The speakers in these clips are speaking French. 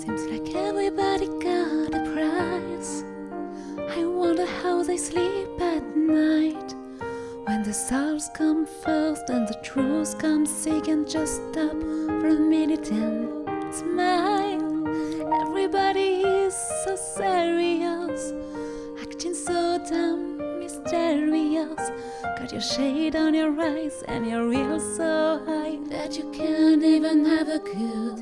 Seems like everybody got a price. I wonder how they sleep at night. When the stars come first and the truth comes second, just stop for a minute and smile. Everybody is so serious, acting so damn mysterious. Got your shade on your eyes and your real so high that you can't even have a good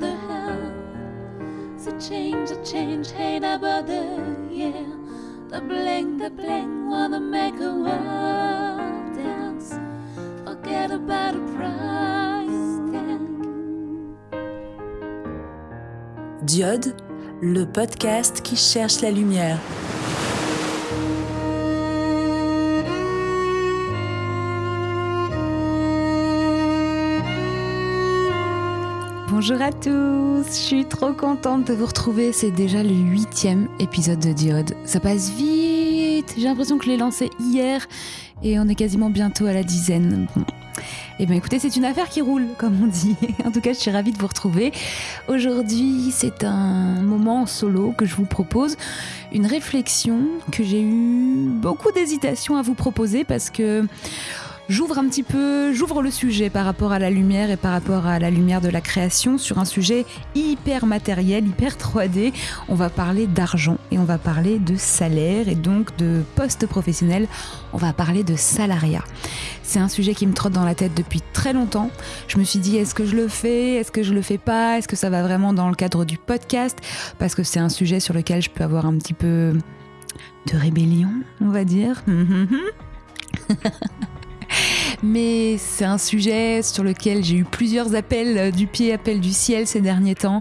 The hell. The change, the change, ain't about the yeah. The bling, the bling, wanna make a world dance. Forget about the price tag. Diode, le podcast qui cherche la lumière. Bonjour à tous, je suis trop contente de vous retrouver. C'est déjà le huitième épisode de Diode. Ça passe vite, j'ai l'impression que je l'ai lancé hier et on est quasiment bientôt à la dizaine. Eh bien écoutez, c'est une affaire qui roule, comme on dit. En tout cas, je suis ravie de vous retrouver. Aujourd'hui, c'est un moment en solo que je vous propose. Une réflexion que j'ai eu beaucoup d'hésitation à vous proposer parce que j'ouvre un petit peu, j'ouvre le sujet par rapport à la lumière et par rapport à la lumière de la création sur un sujet hyper matériel, hyper 3D. On va parler d'argent et on va parler de salaire et donc de poste professionnel. On va parler de salariat. C'est un sujet qui me trotte dans la tête depuis très longtemps. Je me suis dit, est-ce que je le fais? Est-ce que je le fais pas? Est-ce que ça va vraiment dans le cadre du podcast? Parce que c'est un sujet sur lequel je peux avoir un petit peu de rébellion, on va dire. mais c'est un sujet sur lequel j'ai eu plusieurs appels euh, du pied, appels du ciel ces derniers temps,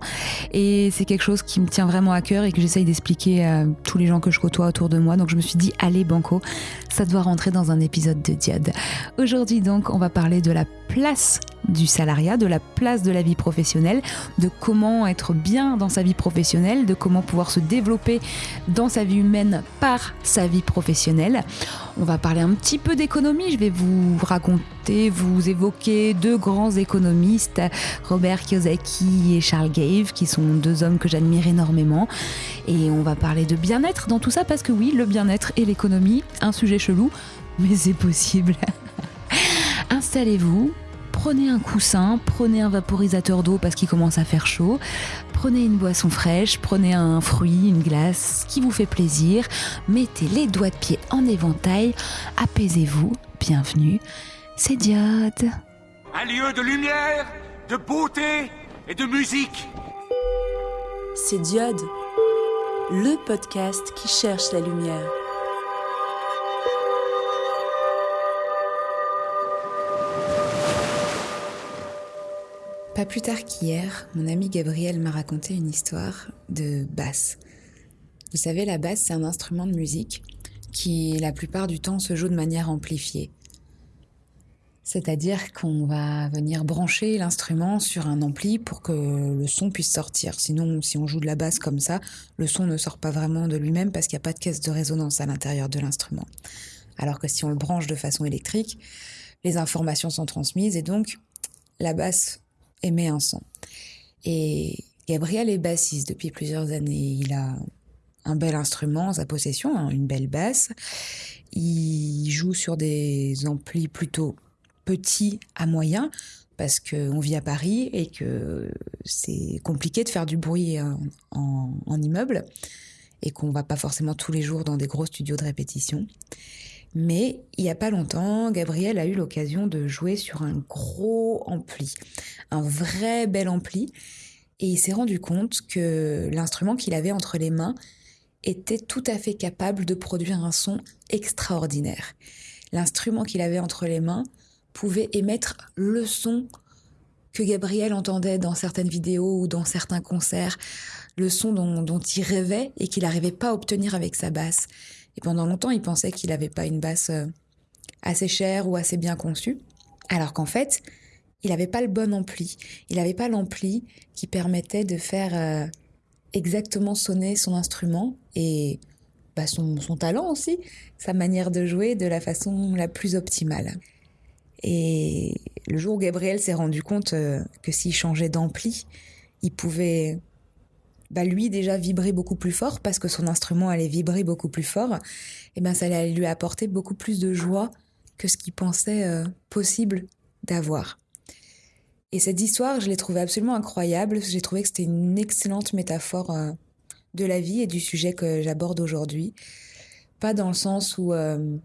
et c'est quelque chose qui me tient vraiment à cœur et que j'essaye d'expliquer à tous les gens que je côtoie autour de moi. Donc je me suis dit, allez Banco, ça doit rentrer dans un épisode de Diode. Aujourd'hui donc, on va parler de la place du salariat, de la place de la vie professionnelle, de comment être bien dans sa vie professionnelle, de comment pouvoir se développer dans sa vie humaine par sa vie professionnelle. On va parler un petit peu d'économie, je vais vous raconter, vous évoquer deux grands économistes, Robert Kiyosaki et Charles Gave, qui sont deux hommes que j'admire énormément. Et on va parler de bien-être dans tout ça, parce que oui, le bien-être et l'économie, un sujet chelou, mais c'est possible. Installez-vous, prenez un coussin, prenez un vaporisateur d'eau parce qu'il commence à faire chaud, prenez une boisson fraîche, prenez un fruit, une glace, ce qui vous fait plaisir, mettez les doigts de pied en éventail, apaisez-vous, bienvenue, c'est Diode. Un lieu de lumière, de beauté et de musique. C'est Diode, le podcast qui cherche la lumière. Plus tard qu'hier, mon ami Gabriel m'a raconté une histoire de basse. Vous savez, la basse, c'est un instrument de musique qui, la plupart du temps, se joue de manière amplifiée. C'est-à-dire qu'on va venir brancher l'instrument sur un ampli pour que le son puisse sortir. Sinon, si on joue de la basse comme ça, le son ne sort pas vraiment de lui-même parce qu'il n'y a pas de caisse de résonance à l'intérieur de l'instrument. Alors que si on le branche de façon électrique, les informations sont transmises et donc la basse émet un son. Et Gabriel est bassiste depuis plusieurs années. Il a un bel instrument en sa possession, hein, une belle basse. Il joue sur des amplis plutôt petits à moyens parce qu'on vit à Paris et que c'est compliqué de faire du bruit en, en, immeuble et qu'on va pas forcément tous les jours dans des gros studios de répétition. Mais il n'y a pas longtemps, Gabriel a eu l'occasion de jouer sur un gros ampli, un vrai bel ampli, et il s'est rendu compte que l'instrument qu'il avait entre les mains était tout à fait capable de produire un son extraordinaire. L'instrument qu'il avait entre les mains pouvait émettre le son que Gabriel entendait dans certaines vidéos ou dans certains concerts, le son dont, il rêvait et qu'il n'arrivait pas à obtenir avec sa basse. Et pendant longtemps, il pensait qu'il n'avait pas une basse euh, assez chère ou assez bien conçue, alors qu'en fait, il n'avait pas le bon ampli. Il n'avait pas l'ampli qui permettait de faire euh, exactement sonner son instrument et bah, son, talent aussi, sa manière de jouer de la façon la plus optimale. Et le jour où Gabriel s'est rendu compte euh, que s'il changeait d'ampli, il pouvait, bah, lui déjà vibrer beaucoup plus fort parce que son instrument allait vibrer beaucoup plus fort, et ben ça allait lui apporter beaucoup plus de joie que ce qu'il pensait euh, possible d'avoir. Et cette histoire, je l'ai trouvée absolument incroyable. J'ai trouvé que c'était une excellente métaphore euh, de la vie et du sujet que j'aborde aujourd'hui. Pas dans le sens où euh,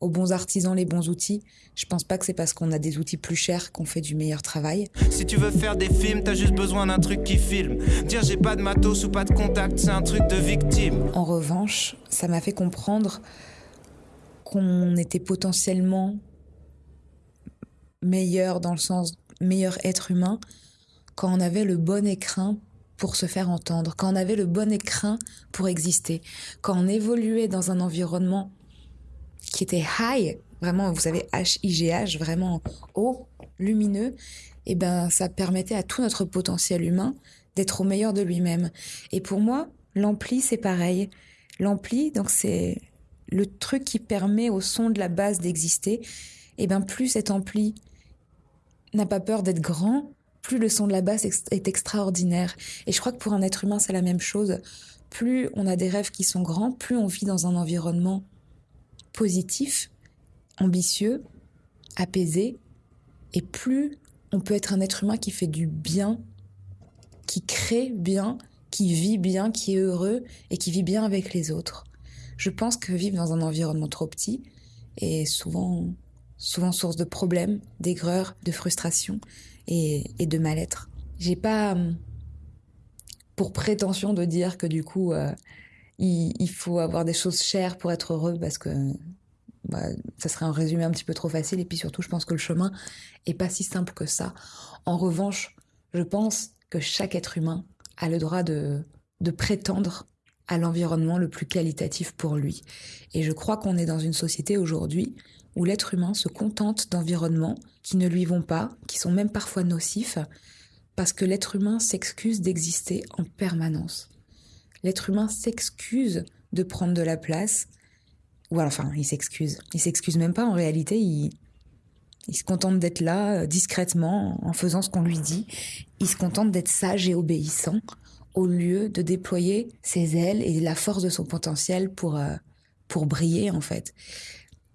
aux bons artisans les bons outils. Je pense pas que c'est parce qu'on a des outils plus chers qu'on fait du meilleur travail. Si tu veux faire des films, t'as juste besoin d'un truc qui filme. Dire j'ai pas de matos ou pas de contact, c'est un truc de victime. En revanche, ça m'a fait comprendre qu'on était potentiellement meilleur dans le sens meilleur être humain quand on avait le bon écrin pour se faire entendre, quand on avait le bon écrin pour exister, quand on évoluait dans un environnement qui était high, vraiment, vous savez, H-I-G-H, vraiment haut, lumineux, et eh ben, ça permettait à tout notre potentiel humain d'être au meilleur de lui-même. Et pour moi, l'ampli, c'est pareil. L'ampli, donc c'est le truc qui permet au son de la base d'exister. Et eh ben, plus cet ampli n'a pas peur d'être grand, plus le son de la basse est extraordinaire. Et je crois que pour un être humain, c'est la même chose. Plus on a des rêves qui sont grands, plus on vit dans un environnement positif, ambitieux, apaisé, et plus on peut être un être humain qui fait du bien, qui crée bien, qui vit bien, qui est heureux et qui vit bien avec les autres. Je pense que vivre dans un environnement trop petit est souvent source de problèmes, d'aigreur, de frustration et, de mal-être. J'ai pas hum, pour prétention de dire que du coup euh, il, faut avoir des choses chères pour être heureux parce que bah, ça serait un résumé un petit peu trop facile et puis surtout je pense que le chemin est pas si simple que ça. En revanche, je pense que chaque être humain a le droit de, de prétendre à l'environnement le plus qualitatif pour lui. Et je crois qu'on est dans une société aujourd'hui où l'être humain se contente d'environnements qui ne lui vont pas, qui sont même parfois nocifs, parce que l'être humain s'excuse d'exister en permanence. L'être humain s'excuse de prendre de la place, ou enfin, il s'excuse. Il s'excuse même pas, en réalité, il, il se contente d'être là, euh, discrètement, en faisant ce qu'on lui dit. Il se contente d'être sage et obéissant, au lieu de déployer ses ailes et la force de son potentiel pour, euh, pour briller, en fait.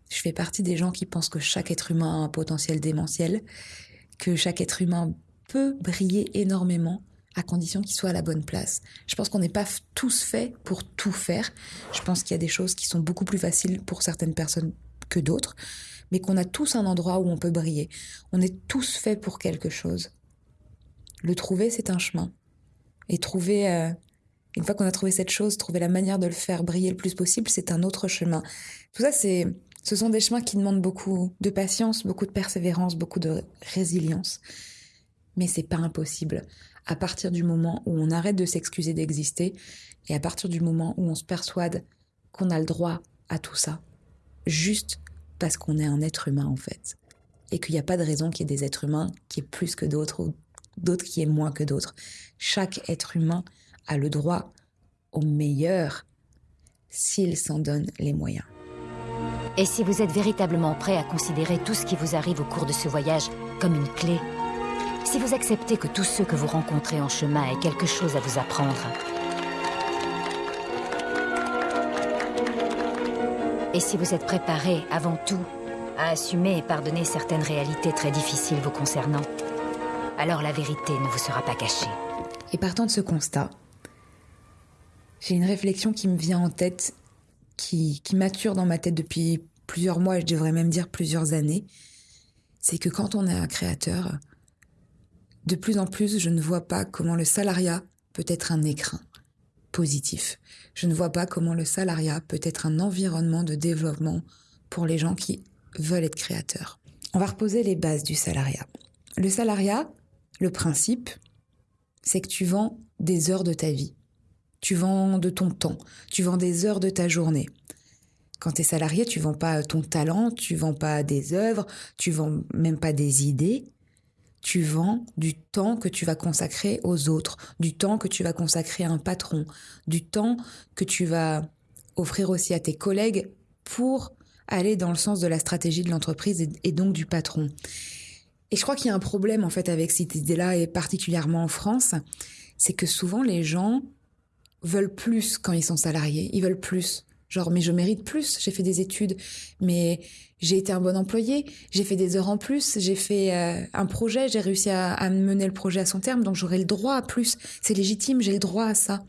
Je fais partie des gens qui pensent que chaque être humain a un potentiel démentiel, que chaque être humain peut briller énormément à condition qu'il soit à la bonne place. Je pense qu'on n'est pas tous faits pour tout faire. Je pense qu'il y a des choses qui sont beaucoup plus faciles pour certaines personnes que d'autres, mais qu'on a tous un endroit où on peut briller. On est tous faits pour quelque chose. Le trouver, c'est un chemin. Et trouver, euh, une fois qu'on a trouvé cette chose, trouver la manière de le faire briller le plus possible, c'est un autre chemin. Tout ça, c'est ce sont des chemins qui demandent beaucoup de patience, beaucoup de persévérance, beaucoup de résilience. Mais c'est pas impossible. À partir du moment où on arrête de s'excuser d'exister et à partir du moment où on se persuade qu'on a le droit à tout ça, juste parce qu'on est un être humain en fait, et qu'il n'y a pas de raison qu'il y ait des êtres humains qui aient plus que d'autres ou d'autres qui aient moins que d'autres. Chaque être humain a le droit au meilleur s'il s'en donne les moyens. Et si vous êtes véritablement prêt à considérer tout ce qui vous arrive au cours de ce voyage comme une clé, si vous acceptez que tous ceux que vous rencontrez en chemin aient quelque chose à vous apprendre, et si vous êtes préparé avant tout à assumer et pardonner certaines réalités très difficiles vous concernant, alors la vérité ne vous sera pas cachée. Et partant de ce constat, j'ai une réflexion qui me vient en tête qui, mature dans ma tête depuis plusieurs mois, je devrais même dire plusieurs années, c'est que quand on est un créateur, de plus en plus, je ne vois pas comment le salariat peut être un écrin positif. Je ne vois pas comment le salariat peut être un environnement de développement pour les gens qui veulent être créateurs. On va reposer les bases du salariat. le salariat, le principe, c'est que tu vends des heures de ta vie. Tu vends de ton temps. Tu vends des heures de ta journée. Quand tu es salarié, tu vends pas ton talent, tu vends pas des œuvres, tu vends même pas des idées. Tu vends du temps que tu vas consacrer aux autres, du temps que tu vas consacrer à un patron, du temps que tu vas offrir aussi à tes collègues pour aller dans le sens de la stratégie de l'entreprise et, donc du patron. Et je crois qu'il y a un problème en fait avec cette idée-là, et particulièrement en France, c'est que souvent les gens veulent plus quand ils sont salariés, ils veulent plus. Genre, mais je mérite plus, j'ai fait des études, mais j'ai été un bon employé, j'ai fait des heures en plus, j'ai fait euh, un projet, j'ai réussi à, mener le projet à son terme, donc j'aurai le droit à plus. C'est légitime, j'ai le droit à ça.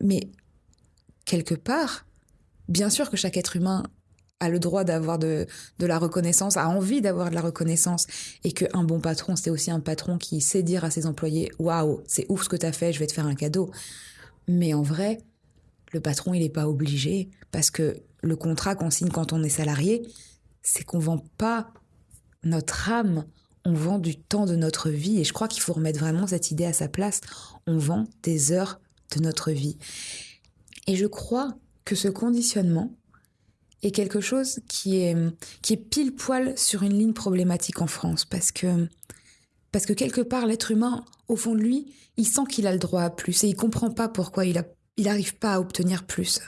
Mais quelque part, bien sûr que chaque être humain a le droit d'avoir de, de, la reconnaissance, a envie d'avoir de la reconnaissance, et qu'un bon patron, c'est aussi un patron qui sait dire à ses employés Waouh, c'est ouf ce que tu as fait, je vais te faire un cadeau. Mais en vrai, le patron, il n'est pas obligé, parce que le contrat qu'on signe quand on est salarié, c'est qu'on vend pas notre âme, on vend du temps de notre vie, et je crois qu'il faut remettre vraiment cette idée à sa place. On vend des heures de notre vie. Et je crois que ce conditionnement, est quelque chose qui est, qui est pile poil sur une ligne problématique en France parce que, parce que quelque part, l'être humain, au fond de lui, il sent qu'il a le droit à plus et il comprend pas pourquoi il n'arrive il pas à obtenir plus.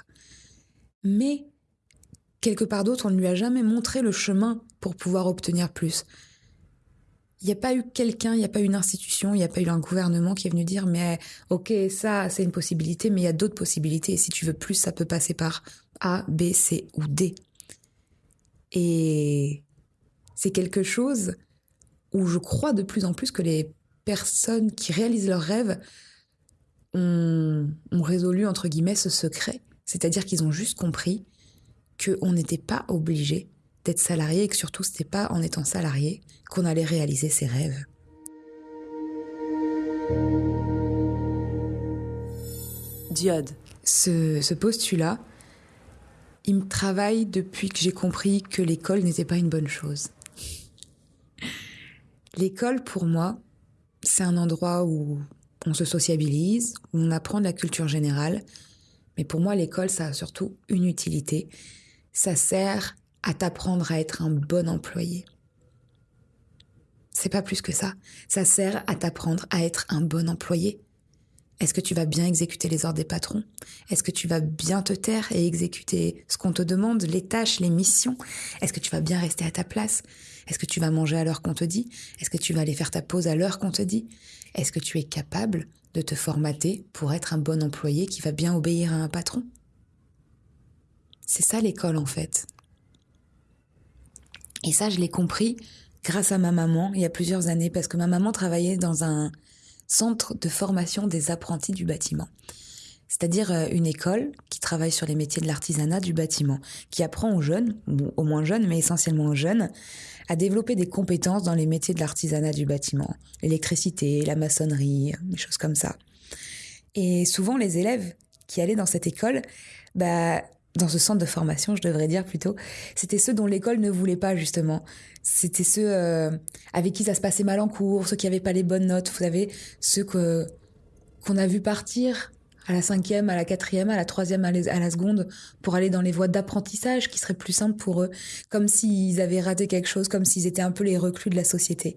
Mais quelque part d'autre, on ne lui a jamais montré le chemin pour pouvoir obtenir plus. Il n'y a pas eu quelqu'un, il n'y a pas eu une institution, il n'y a pas eu un gouvernement qui est venu dire mais ok ça c'est une possibilité mais il y a d'autres possibilités et si tu veux plus ça peut passer par a, B, C ou D. Et c'est quelque chose où je crois de plus en plus que les personnes qui réalisent leurs rêves ont, résolu, entre guillemets, ce secret. C'est-à-dire qu'ils ont juste compris qu'on n'était pas obligé d'être salarié et que surtout, ce n'était pas en étant salarié qu'on allait réaliser ses rêves. Diode. Ce, ce postulat, il me travaille depuis que j'ai compris que l'école n'était pas une bonne chose. L'école, pour moi, c'est un endroit où on se sociabilise, on apprend de la culture générale. Mais pour moi, l'école, ça a surtout une utilité. Ça sert à t'apprendre à être un bon employé. C'est pas plus que ça. Ça sert à t'apprendre à être un bon employé. Est-ce que tu vas bien exécuter les ordres des patrons? Est-ce que tu vas bien te taire et exécuter ce qu'on te demande, les tâches, les missions? Est-ce que tu vas bien rester à ta place? Est-ce que tu vas manger à l'heure qu'on te dit? Est-ce que tu vas aller faire ta pause à l'heure qu'on te dit? Est-ce que tu es capable de te formater pour être un bon employé qui va bien obéir à un patron? C'est ça l'école en fait. Et ça, je l'ai compris grâce à ma maman il y a plusieurs années parce que ma maman travaillait dans un centre de formation des apprentis du bâtiment. C'est-à-dire euh, une école qui travaille sur les métiers de l'artisanat du bâtiment, qui apprend aux jeunes, ou aux moins jeunes, mais essentiellement aux jeunes, à développer des compétences dans les métiers de l'artisanat du bâtiment, l'électricité, la maçonnerie, des choses comme ça. Et souvent, les élèves qui allaient dans cette école, bah, dans ce centre de formation, je devrais dire plutôt, c'était ceux dont l'école ne voulait pas justement. C'était ceux euh, avec qui ça se passait mal en cours, ceux qui n'avaient pas les bonnes notes, vous savez, ceux que qu'on a vu partir à la cinquième, à la quatrième, à la troisième, à, la seconde, pour aller dans les voies d'apprentissage qui seraient plus simples pour eux, comme s'ils avaient raté quelque chose, comme s'ils étaient un peu les reclus de la société.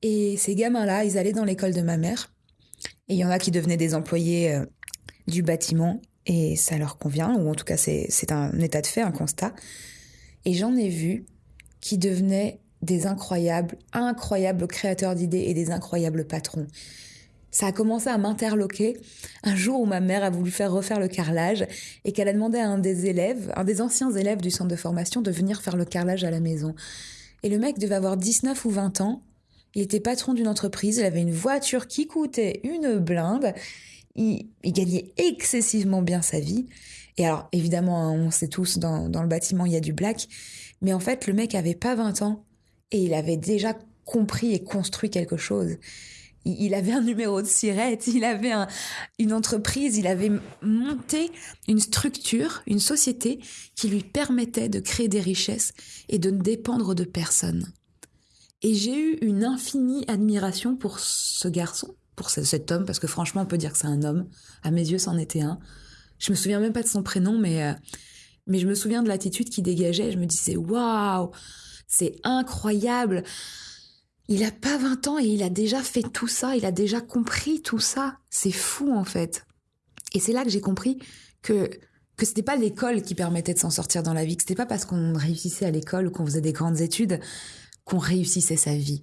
Et ces gamins-là, ils allaient dans l'école de ma mère, et il y en a qui devenaient des employés euh, du bâtiment, et ça leur convient, ou en tout cas c'est un état de fait, un constat. Et j'en ai vu qui devenaient des incroyables, incroyables créateurs d'idées et des incroyables patrons. Ça a commencé à m'interloquer un jour où ma mère a voulu faire refaire le carrelage et qu'elle a demandé à un des élèves, un des anciens élèves du centre de formation, de venir faire le carrelage à la maison. Et le mec devait avoir 19 ou 20 ans. Il était patron d'une entreprise, il avait une voiture qui coûtait une blinde il, gagnait excessivement bien sa vie. Et alors, évidemment, hein, on sait tous, dans, le bâtiment, il y a du black. Mais en fait, le mec avait pas 20 ans et il avait déjà compris et construit quelque chose. Il, avait un numéro de sirette, il avait une entreprise, il avait monté une structure, une société qui lui permettait de créer des richesses et de ne dépendre de personne. Et j'ai eu une infinie admiration pour ce garçon, pour cet homme, parce que franchement, on peut dire que c'est un homme. À mes yeux, c'en était un. Je me souviens même pas de son prénom, mais, euh, mais je me souviens de l'attitude qu'il dégageait. Je me disais, waouh, c'est incroyable. Il a pas 20 ans et il a déjà fait tout ça, il a déjà compris tout ça. C'est fou, en fait. Et c'est là que j'ai compris que que c'était pas l'école qui permettait de s'en sortir dans la vie, que c'était pas parce qu'on réussissait à l'école ou qu'on faisait des grandes études qu'on réussissait sa vie.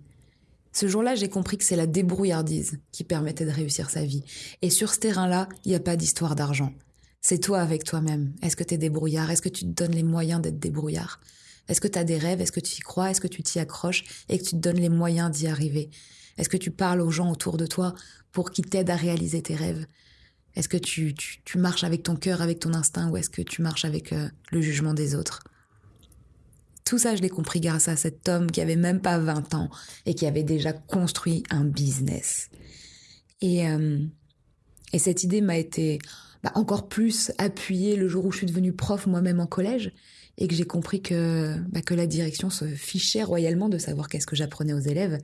Ce jour-là, j'ai compris que c'est la débrouillardise qui permettait de réussir sa vie. Et sur ce terrain-là, il n'y a pas d'histoire d'argent. C'est toi avec toi-même. Est-ce que tu es débrouillard? Est-ce que tu te donnes les moyens d'être débrouillard? Est-ce que tu as des rêves? Est-ce que tu y crois? Est-ce que tu t'y accroches et que tu te donnes les moyens d'y arriver? Est-ce que tu parles aux gens autour de toi pour qu'ils t'aident à réaliser tes rêves? Est-ce que tu, marches avec ton cœur, avec ton instinct ou est-ce que tu marches avec euh, le jugement des autres? Tout ça, je l'ai compris grâce à cet homme qui avait même pas 20 ans et qui avait déjà construit un business. Et, euh, et cette idée m'a été bah, encore plus appuyée le jour où je suis devenue prof moi-même en collège et que j'ai compris que, bah, que la direction se fichait royalement de savoir qu'est-ce que j'apprenais aux élèves.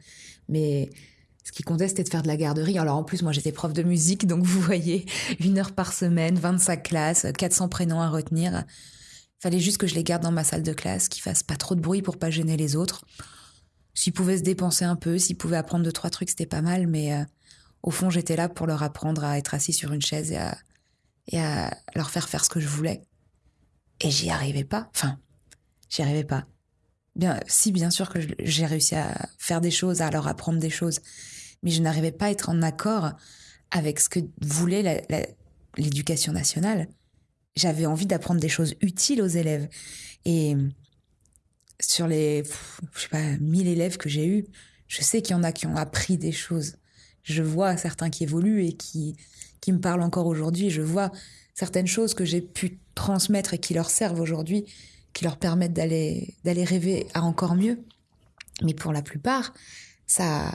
Mais ce qui comptait, c'était de faire de la garderie. Alors en plus, moi, j'étais prof de musique, donc vous voyez, une heure par semaine, 25 classes, 400 prénoms à retenir. Fallait juste que je les garde dans ma salle de classe, qu'ils fassent pas trop de bruit pour pas gêner les autres. S'ils pouvaient se dépenser un peu, s'ils pouvaient apprendre deux, trois trucs, c'était pas mal, mais euh, au fond, j'étais là pour leur apprendre à être assis sur une chaise et à, et à leur faire faire ce que je voulais. Et j'y arrivais pas. Enfin, j'y arrivais pas. Bien, si, bien sûr que j'ai réussi à faire des choses, à leur apprendre des choses, mais je n'arrivais pas à être en accord avec ce que voulait l'éducation nationale j'avais envie d'apprendre des choses utiles aux élèves. Et sur les, je sais pas, 1000 élèves que j'ai eus, je sais qu'il y en a qui ont appris des choses. Je vois certains qui évoluent et qui, qui me parlent encore aujourd'hui. Je vois certaines choses que j'ai pu transmettre et qui leur servent aujourd'hui, qui leur permettent d'aller, d'aller rêver à encore mieux. Mais pour la plupart, ça,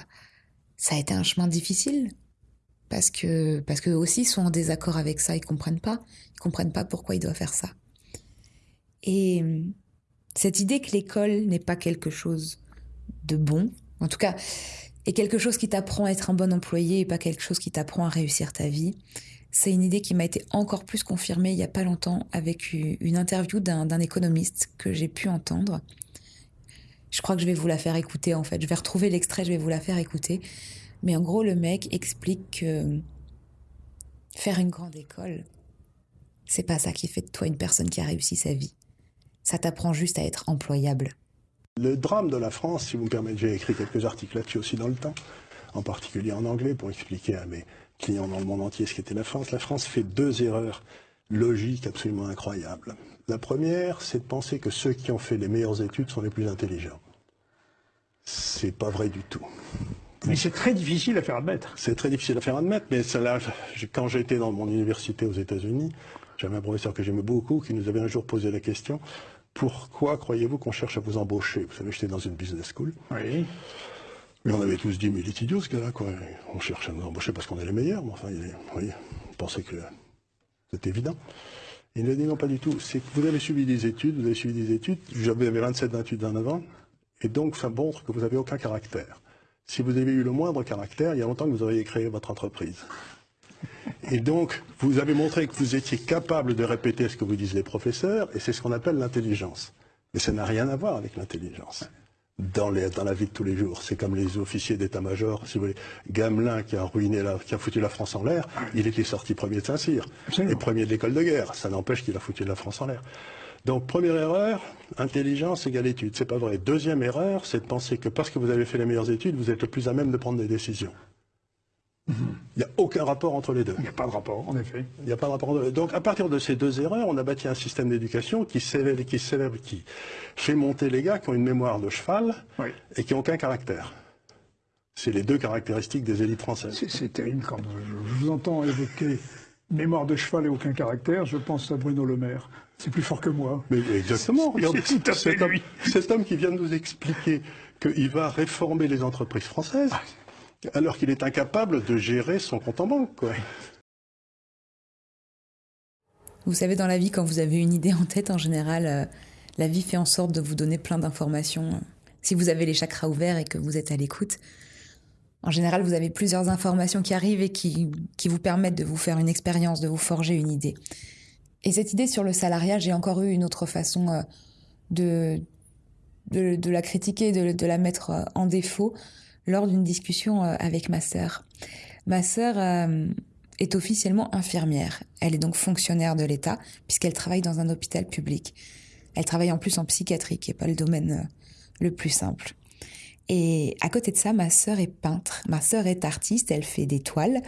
ça a été un chemin difficile parce que parce que aussi sont en désaccord avec ça, ils comprennent pas, ils comprennent pas pourquoi ils doivent faire ça. Et cette idée que l'école n'est pas quelque chose de bon, en tout cas, est quelque chose qui t'apprend à être un bon employé et pas quelque chose qui t'apprend à réussir ta vie. C'est une idée qui m'a été encore plus confirmée il y a pas longtemps avec une interview d'un économiste que j'ai pu entendre. Je crois que je vais vous la faire écouter en fait. Je vais retrouver l'extrait, je vais vous la faire écouter. Mais en gros, le mec explique que faire une grande école, c'est pas ça qui fait de toi une personne qui a réussi sa vie. Ça t'apprend juste à être employable. Le drame de la France, si vous me permettez, j'ai écrit quelques articles là-dessus aussi dans le temps, en particulier en anglais, pour expliquer à mes clients dans le monde entier ce qu'était la France. La France fait deux erreurs logiques absolument incroyables. La première, c'est de penser que ceux qui ont fait les meilleures études sont les plus intelligents. C'est pas vrai du tout. Mais c'est très difficile à faire admettre. C'est très difficile à faire admettre, mais quand j'étais dans mon université aux États-Unis, j'avais un professeur que j'aimais beaucoup qui nous avait un jour posé la question pourquoi croyez-vous qu'on cherche à vous embaucher? Vous savez, j'étais dans une business school. Oui. Mais on avait tous dit, mais il est idiot ce gars-là, quoi. On cherche à nous embaucher parce qu'on est les meilleurs. Mais enfin, il oui, on pensait que c'était évident. Il nous a dit, non, pas du tout. C'est que vous avez suivi des études, vous avez suivi des études. J'avais 27, 28 ans avant. Et donc, ça montre que vous n'avez aucun caractère. Si vous avez eu le moindre caractère, il y a longtemps que vous auriez créé votre entreprise. Et donc, vous avez montré que vous étiez capable de répéter ce que vous disent les professeurs, et c'est ce qu'on appelle l'intelligence. Mais ça n'a rien à voir avec l'intelligence. Dans, la vie de tous les jours. C'est comme les officiers d'état-major, si vous voulez. Gamelin qui a ruiné qui a foutu la France en l'air, il était sorti premier de Saint-Cyr. Et premier de l'école de guerre. Ça n'empêche qu'il a foutu la France en l'air. Donc première erreur, intelligence égale étude. C'est pas vrai. Deuxième erreur, c'est de penser que parce que vous avez fait les meilleures études, vous êtes le plus à même de prendre des décisions. Il n'y a aucun rapport entre les deux. Il n'y a pas de rapport, en effet. Il n'y a pas de rapport. Donc, à partir de ces deux erreurs, on a bâti un système d'éducation qui célèbre, qui qui fait monter les gars qui ont une mémoire de cheval et qui n'ont aucun caractère. C'est les deux caractéristiques des élites françaises. C'est terrible quand je vous entends évoquer mémoire de cheval et aucun caractère. Je pense à Bruno Le Maire. C'est plus fort que moi. Mais exactement. cet, homme, cet, homme, qui vient de nous expliquer qu'il va réformer les entreprises françaises, alors qu'il est incapable de gérer son compte en banque. Quoi. Vous savez, dans la vie, quand vous avez une idée en tête, en général, euh, la vie fait en sorte de vous donner plein d'informations. si vous avez les chakras ouverts et que vous êtes à l'écoute, en général, vous avez plusieurs informations qui arrivent et qui, qui vous permettent de vous faire une expérience, de vous forger une idée. Et cette idée sur le salariat, j'ai encore eu une autre façon euh, de, de, la critiquer, de, de, la mettre euh, en défaut lors d'une discussion euh, avec ma sœur. Ma sœur est officiellement infirmière. Elle est donc fonctionnaire de l'État puisqu'elle travaille dans un hôpital public. Elle travaille en plus en psychiatrie, qui n'est pas le domaine le plus simple. Et à côté de ça, ma sœur est peintre. Ma sœur est artiste, elle fait des toiles.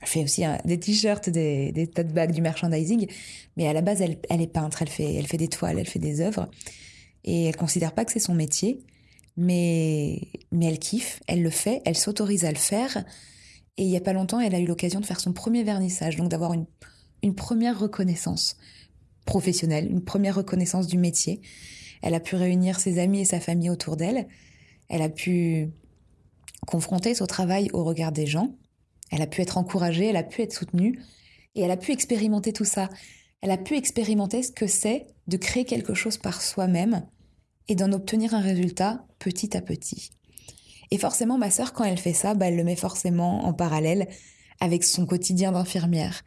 Elle fait aussi des t-shirts, des, des tote bags, du merchandising. Mais à la base, elle, est peintre, elle fait, elle fait des toiles, elle fait des œuvres. Et elle considère pas que c'est son métier. Mais, mais elle kiffe, elle le fait, elle s'autorise à le faire. Et il y a pas longtemps, elle a eu l'occasion de faire son premier vernissage, donc d'avoir une, une première reconnaissance professionnelle, une première reconnaissance du métier. Elle a pu réunir ses amis et sa famille autour d'elle. Elle a pu confronter son travail au regard des gens. Elle a pu être encouragée, elle a pu être soutenue. Et elle a pu expérimenter tout ça. Elle a pu expérimenter ce que c'est de créer quelque chose par soi-même et d'en obtenir un résultat petit à petit. Et forcément, ma sœur, quand elle fait ça, bah, elle le met forcément en parallèle avec son quotidien d'infirmière.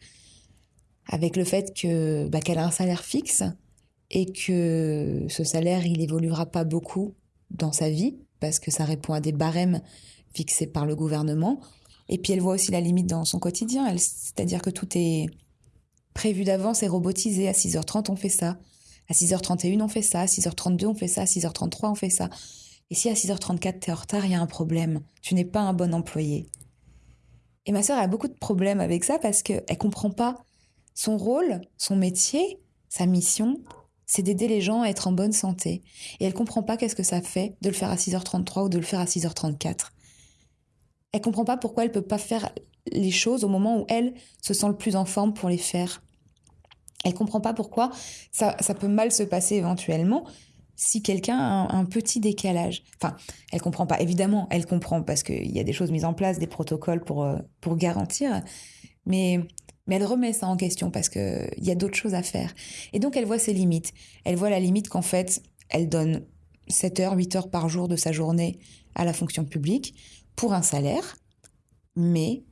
Avec le fait que bah, qu'elle a un salaire fixe et que ce salaire, il évoluera pas beaucoup dans sa vie, parce que ça répond à des barèmes fixés par le gouvernement. Et puis elle voit aussi la limite dans son quotidien, c'est-à-dire que tout est prévu d'avance et robotisé. À 6h30, on fait ça. À 6h31, on fait ça. À 6h32, on fait ça. À 6h33, on fait ça. Et si à 6h34, tu es en retard, il y a un problème. Tu n'es pas un bon employé. Et ma sœur a beaucoup de problèmes avec ça parce qu'elle ne comprend pas son rôle, son métier, sa mission, c'est d'aider les gens à être en bonne santé. Et elle comprend pas qu'est-ce que ça fait de le faire à 6h33 ou de le faire à 6h34. Elle comprend pas pourquoi elle peut pas faire les choses au moment où elle se sent le plus en forme pour les faire. Elle comprend pas pourquoi ça, peut mal se passer éventuellement si quelqu'un a un, petit décalage. Enfin, elle comprend pas. Évidemment, elle comprend parce qu'il y a des choses mises en place, des protocoles pour, euh, pour garantir. Mais mais elle remet ça en question parce qu'il y a d'autres choses à faire. Et donc elle voit ses limites. Elle voit la limite qu'en fait, elle donne 7 heures, 8 heures par jour de sa journée à la fonction publique pour un salaire, mais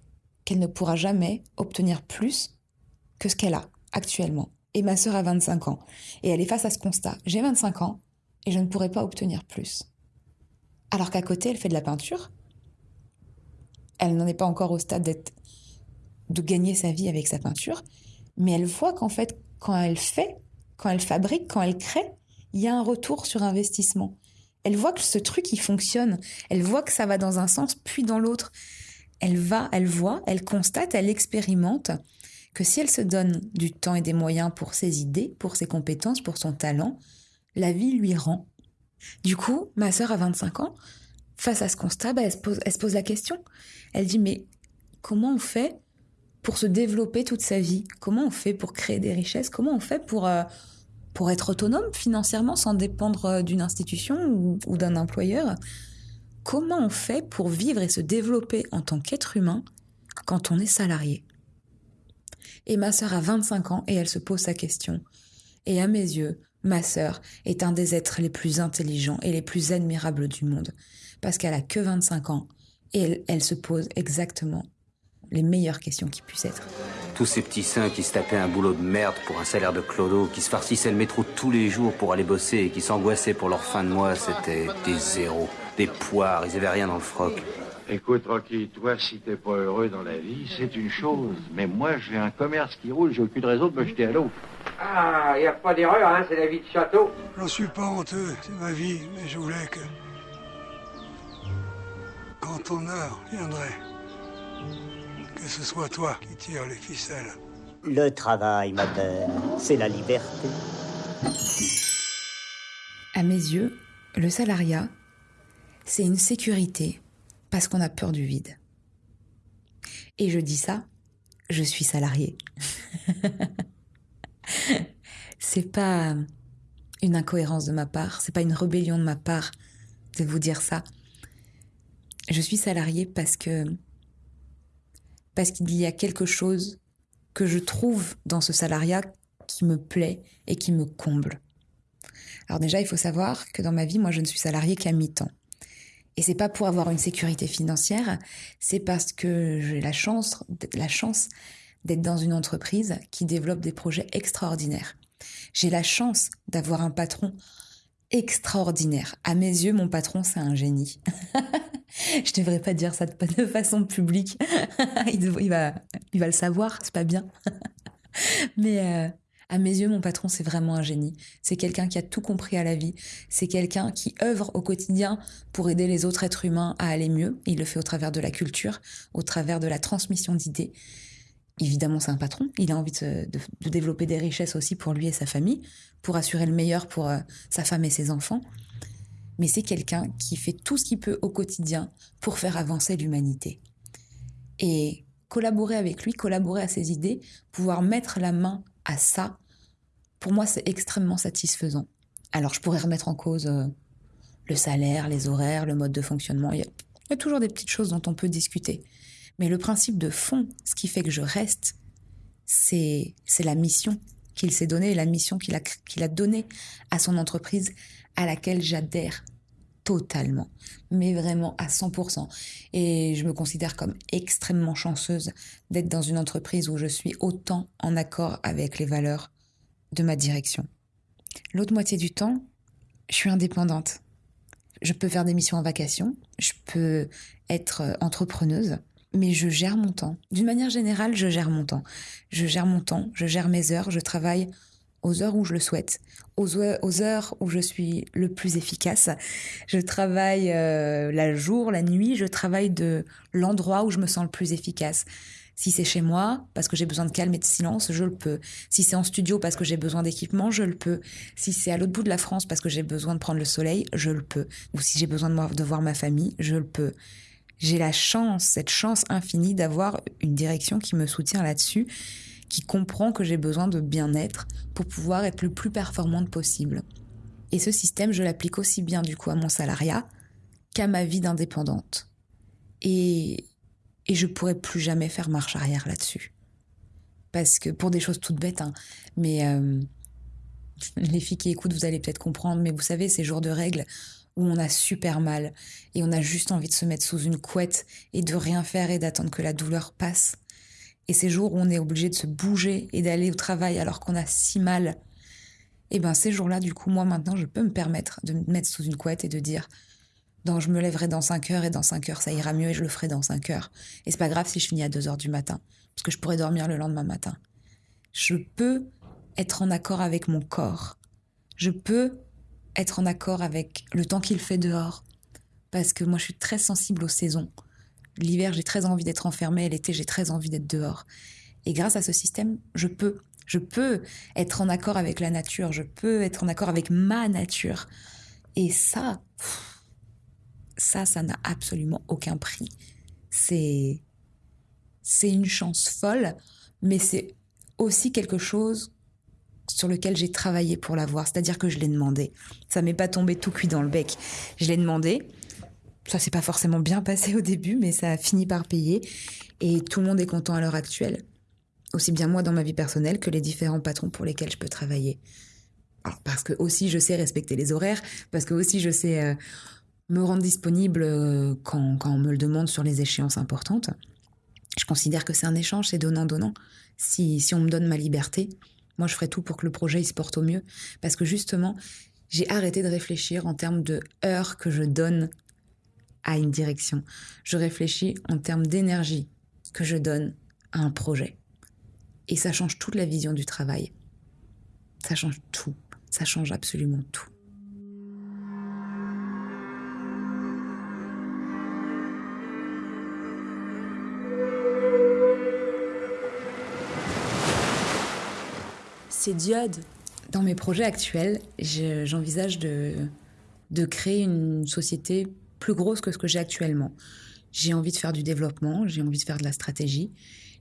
qu'elle ne pourra jamais obtenir plus que ce qu'elle a actuellement. Et ma sœur a 25 ans. Et elle est face à ce constat. J'ai 25 ans et je ne pourrai pas obtenir plus. Alors qu'à côté, elle fait de la peinture. Elle n'en est pas encore au stade d'être de gagner sa vie avec sa peinture, mais elle voit qu'en fait, quand elle fait, quand elle fabrique, quand elle crée, il y a un retour sur investissement. Elle voit que ce truc, il fonctionne. Elle voit que ça va dans un sens, puis dans l'autre. Elle va, elle voit, elle constate, elle expérimente que si elle se donne du temps et des moyens pour ses idées, pour ses compétences, pour son talent, la vie lui rend. Du coup, ma sœur a 25 ans, face à ce constat, bah, elle se pose la question. Elle dit, mais comment on fait pour se développer toute sa vie Comment on fait pour créer des richesses Comment on fait pour, euh, pour être autonome financièrement sans dépendre euh, d'une institution ou, d'un employeur? Comment on fait pour vivre et se développer en tant qu'être humain quand on est salarié? Et ma sœur a 25 ans et elle se pose sa question. Et à mes yeux, ma sœur est un des êtres les plus intelligents et les plus admirables du monde. Parce qu'elle a que 25 ans et elle, elle se pose exactement les meilleures questions qui puissent être. Tous ces petits seins qui se tapaient un boulot de merde pour un salaire de clodo, qui se farcissaient le métro tous les jours pour aller bosser et qui s'angoissaient pour leur fin de mois, c'était des zéros, des poires, ils avaient rien dans le froc. Écoute, Rocky, toi, si t'es pas heureux dans la vie, c'est une chose. Mais moi, j'ai un commerce qui roule, j'ai aucune raison de me jeter à l'eau. Ah, y a pas d'erreur, hein, c'est la vie de château. J'en suis pas honteux, c'est ma vie, mais je voulais que... Quand ton heure viendrait, que ce soit toi qui tire les ficelles. Le travail, ma belle, c'est la liberté. À mes yeux, le salariat, c'est une sécurité parce qu'on a peur du vide. Et je dis ça, je suis salarié. c'est pas une incohérence de ma part, c'est pas une rébellion de ma part de vous dire ça. Je suis salarié parce que parce qu'il y a quelque chose que je trouve dans ce salariat qui me plaît et qui me comble. Alors déjà, il faut savoir que dans ma vie, moi, je ne suis salariée qu'à mi-temps. Et c'est pas pour avoir une sécurité financière, c'est parce que j'ai la chance, la chance d'être dans une entreprise qui développe des projets extraordinaires. J'ai la chance d'avoir un patron extraordinaire. À mes yeux, mon patron, c'est un génie. Je devrais pas dire ça de façon publique. il, va, il va le savoir, c'est pas bien. Mais euh, à mes yeux, mon patron, c'est vraiment un génie. C'est quelqu'un qui a tout compris à la vie. C'est quelqu'un qui œuvre au quotidien pour aider les autres êtres humains à aller mieux. Il le fait au travers de la culture, au travers de la transmission d'idées. Évidemment, c'est un patron. Il a envie de, développer des richesses aussi pour lui et sa famille, pour assurer le meilleur pour euh, sa femme et ses enfants. Mais c'est quelqu'un qui fait tout ce qu'il peut au quotidien pour faire avancer l'humanité. Et collaborer avec lui, collaborer à ses idées, pouvoir mettre la main à ça, pour moi, c'est extrêmement satisfaisant. Alors, je pourrais remettre en cause euh, le salaire, les horaires, le mode de fonctionnement. Il y, a, toujours des petites choses dont on peut discuter. Mais le principe de fond, ce qui fait que je reste, c'est la mission qu'il s'est donnée, la mission qu'il a, qu'il a donnée à son entreprise à laquelle j'adhère totalement, mais vraiment à 100%. Et je me considère comme extrêmement chanceuse d'être dans une entreprise où je suis autant en accord avec les valeurs de ma direction. L'autre moitié du temps, je suis indépendante. Je peux faire des missions en vacation, je peux être entrepreneuse, mais je gère mon temps. D'une manière générale, je gère mon temps. Je gère mon temps, je gère mes heures, je travaille aux heures où je le souhaite, aux, heures où je suis le plus efficace. Je travaille euh, la jour, la nuit, je travaille de l'endroit où je me sens le plus efficace. Si c'est chez moi, parce que j'ai besoin de calme et de silence, je le peux. Si c'est en studio parce que j'ai besoin d'équipement, je le peux. Si c'est à l'autre bout de la France parce que j'ai besoin de prendre le soleil, je le peux. Ou si j'ai besoin de, de voir ma famille, je le peux. J'ai la chance, cette chance infinie d'avoir une direction qui me soutient là-dessus qui comprend que j'ai besoin de bien-être pour pouvoir être le plus performante possible. Et ce système, je l'applique aussi bien du coup à mon salariat qu'à ma vie d'indépendante. Et, et je pourrais plus jamais faire marche arrière là-dessus. Parce que pour des choses toutes bêtes, hein, mais euh, les filles qui écoutent, vous allez peut-être comprendre, mais vous savez, ces jours de règles où on a super mal et on a juste envie de se mettre sous une couette et de rien faire et d'attendre que la douleur passe. Et ces jours où on est obligé de se bouger et d'aller au travail alors qu'on a si mal, et eh ben ces jours-là, du coup, moi maintenant, je peux me permettre de me mettre sous une couette et de dire donc je me lèverai dans 5 heures et dans 5 heures ça ira mieux et je le ferai dans 5 heures. Et c'est pas grave si je finis à 2 heures du matin, parce que je pourrais dormir le lendemain matin. Je peux être en accord avec mon corps. Je peux être en accord avec le temps qu'il fait dehors. Parce que moi, je suis très sensible aux saisons. L'hiver, j'ai très envie d'être enfermée, l'été, j'ai très envie d'être dehors. Et grâce à ce système, je peux. Je peux être en accord avec la nature, je peux être en accord avec ma nature. Et ça, ça, ça n'a absolument aucun prix. C'est, c'est une chance folle, mais c'est aussi quelque chose sur lequel j'ai travaillé pour l'avoir, c'est-à-dire que je l'ai demandé. Ça m'est pas tombé tout cuit dans le bec. Je l'ai demandé, ça s'est pas forcément bien passé au début, mais ça a fini par payer. Et tout le monde est content à l'heure actuelle. Aussi bien moi dans ma vie personnelle que les différents patrons pour lesquels je peux travailler. Parce que aussi je sais respecter les horaires, parce que aussi je sais euh, me rendre disponible euh, quand, quand, on me le demande sur les échéances importantes. Je considère que c'est un échange, c'est donnant-donnant. Si, si on me donne ma liberté, moi je ferai tout pour que le projet il se porte au mieux. Parce que justement, j'ai arrêté de réfléchir en termes de heures que je donne à une direction. Je réfléchis en termes d'énergie que je donne à un projet. Et ça change toute la vision du travail. Ça change tout. Ça change absolument tout. C'est diode. Dans mes projets actuels, j'envisage de, de créer une société plus grosse que ce que j'ai actuellement. J'ai envie de faire du développement, j'ai envie de faire de la stratégie,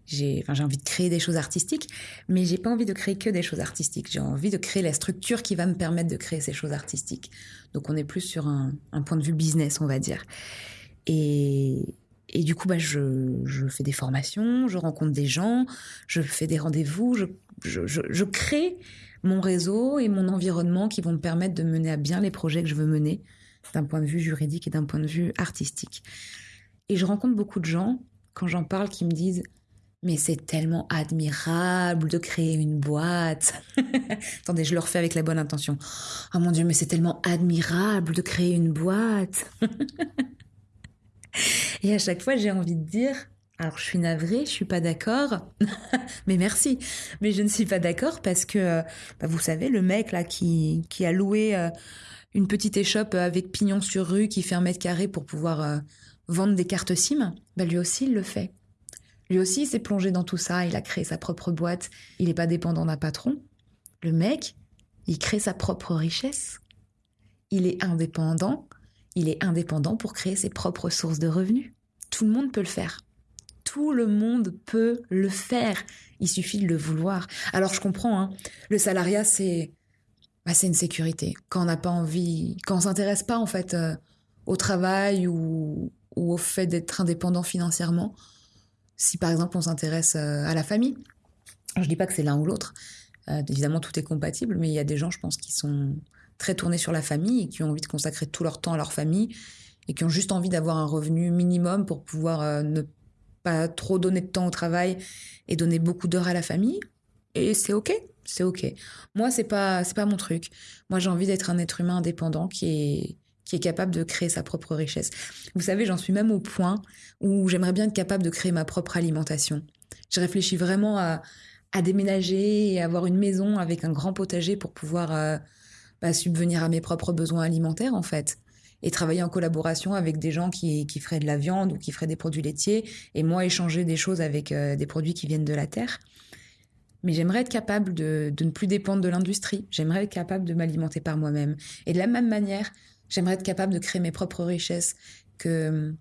j'ai enfin, envie de créer des choses artistiques, mais j'ai pas envie de créer que des choses artistiques. J'ai envie de créer la structure qui va me permettre de créer ces choses artistiques. Donc on est plus sur un, point de vue business, on va dire. Et, et du coup, bah, je, je, fais des formations, je rencontre des gens, je fais des rendez-vous, je, je, crée mon réseau et mon environnement qui vont me permettre de mener à bien les projets que je veux mener d'un point de vue juridique et d'un point de vue artistique. Et je rencontre beaucoup de gens, quand j'en parle, qui me disent mais c'est tellement admirable de créer une boîte. Attendez, je le refais avec la bonne intention. Oh mon Dieu, mais c'est tellement admirable de créer une boîte. Et à chaque fois, j'ai envie de dire, alors je suis navrée, je suis pas d'accord, mais merci. Mais je ne suis pas d'accord parce que, euh, bah, vous savez, le mec là qui, qui a loué euh, une petite échoppe avec pignon sur rue qui fait un mètre carré pour pouvoir euh, vendre des cartes SIM, bah lui aussi il le fait. Lui aussi, il s'est plongé dans tout ça, il a créé sa propre boîte, il n'est pas dépendant d'un patron. Le mec, il crée sa propre richesse. Il est indépendant, il est indépendant pour créer ses propres sources de revenus. Tout le monde peut le faire. Tout le monde peut le faire. Il suffit de le vouloir. Alors je comprends, hein. le salariat, c'est bah, c'est une sécurité. Quand on n'a pas envie, quand on s'intéresse pas en fait euh, au travail ou, au fait d'être indépendant financièrement, si par exemple on s'intéresse euh, à la famille, je dis pas que c'est l'un ou l'autre, euh, évidemment tout est compatible, mais il y a des gens, je pense, qui sont très tournés sur la famille et qui ont envie de consacrer tout leur temps à leur famille et qui ont juste envie d'avoir un revenu minimum pour pouvoir ne pas trop donner de temps au travail et donner beaucoup d'heures à la famille. Et c'est ok, c'est ok. Moi, c'est pas, c'est pas mon truc. Moi, j'ai envie d'être un être humain indépendant qui est qui est capable de créer sa propre richesse. Vous savez, j'en suis même au point où j'aimerais bien être capable de créer ma propre alimentation. Je réfléchis vraiment à, déménager et avoir une maison avec un grand potager pour pouvoir euh, bah, subvenir à mes propres besoins alimentaires, en fait. Et travailler en collaboration avec des gens qui, qui, feraient de la viande ou qui feraient des produits laitiers, et moi échanger des choses avec euh, des produits qui viennent de la terre. Mais j'aimerais être capable de, de ne plus dépendre de l'industrie. J'aimerais être capable de m'alimenter par moi-même. Et de la même manière, J'aimerais être capable de créer mes propres richesses, que,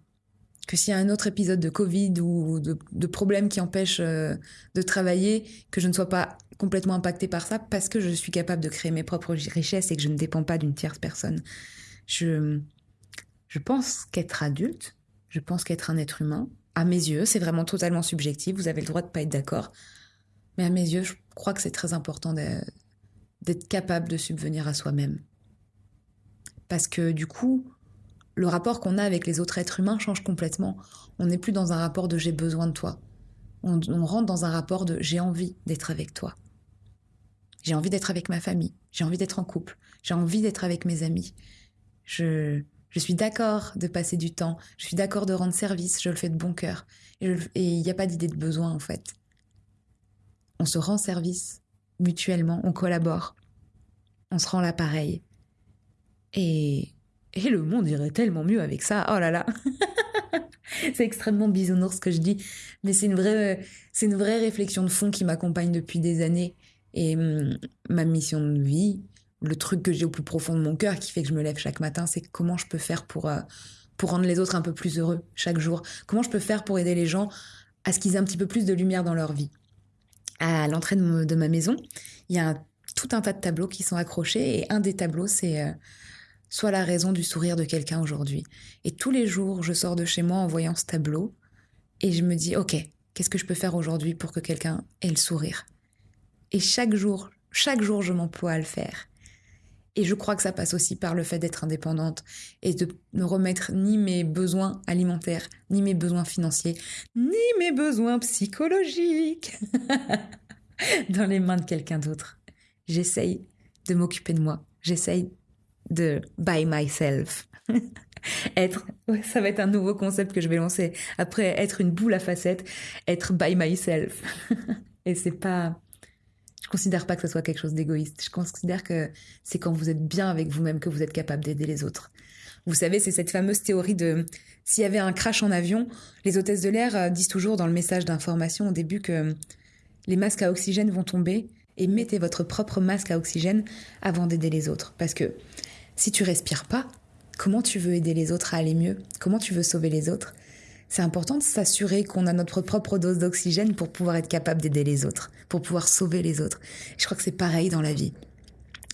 que s'il y a un autre épisode de Covid ou de, problèmes qui empêchent euh, de travailler, que je ne sois pas complètement impactée par ça parce que je suis capable de créer mes propres richesses et que je ne dépends pas d'une tierce personne. Je, je pense qu'être adulte, je pense qu'être un être humain, à mes yeux, c'est vraiment totalement subjectif, vous avez le droit de pas être d'accord, mais à mes yeux, je crois que c'est très important d'être capable de subvenir à soi-même. Parce que du coup, le rapport qu'on a avec les autres êtres humains change complètement. On n'est plus dans un rapport de j'ai besoin de toi. On, rentre dans un rapport de j'ai envie d'être avec toi. J'ai envie d'être avec ma famille. J'ai envie d'être en couple. J'ai envie d'être avec mes amis. Je, je suis d'accord de passer du temps. Je suis d'accord de rendre service. Je le fais de bon cœur. Et il n'y a pas d'idée de besoin en fait. On se rend service mutuellement. On collabore. On se rend l'appareil. Et, et le monde irait tellement mieux avec ça. Oh là là C'est extrêmement bisounours ce que je dis, mais c'est une vraie, réflexion de fond qui m'accompagne depuis des années. Et hum, ma mission de vie, le truc que j'ai au plus profond de mon cœur qui fait que je me lève chaque matin, c'est comment je peux faire pour, euh, pour rendre les autres un peu plus heureux chaque jour. Comment je peux faire pour aider les gens à ce qu'ils aient un petit peu plus de lumière dans leur vie. À l'entrée de, ma maison, il y a tout un tas de tableaux qui sont accrochés et un des tableaux, c'est euh, soit la raison du sourire de quelqu'un aujourd'hui. Et tous les jours, je sors de chez moi en voyant ce tableau et je me dis, ok, qu'est-ce que je peux faire aujourd'hui pour que quelqu'un ait le sourire? Et chaque jour, chaque jour, je m'emploie à le faire. Et je crois que ça passe aussi par le fait d'être indépendante et de ne remettre ni mes besoins alimentaires, ni mes besoins financiers, ni mes besoins psychologiques dans les mains de quelqu'un d'autre. J'essaye de m'occuper de moi. J'essaye de by myself. être, ça va être un nouveau concept que je vais lancer. Après être une boule à facettes, être by myself. Et c'est pas, considère pas que ce soit quelque chose d'égoïste. Je considère que c'est quand vous êtes bien avec vous-même que vous êtes capable d'aider les autres. Vous savez, c'est cette fameuse théorie de s'il y avait un crash en avion, les hôtesses de l'air euh, disent toujours dans le message d'information au début que les masques à oxygène vont tomber et mettez votre propre masque à oxygène avant d'aider les autres. Parce que si tu respires pas, comment tu veux aider les autres à aller mieux? Comment tu veux sauver les autres? C'est important de s'assurer qu'on a notre propre dose d'oxygène pour pouvoir être capable d'aider les autres, pour pouvoir sauver les autres. Je crois que c'est pareil dans la vie.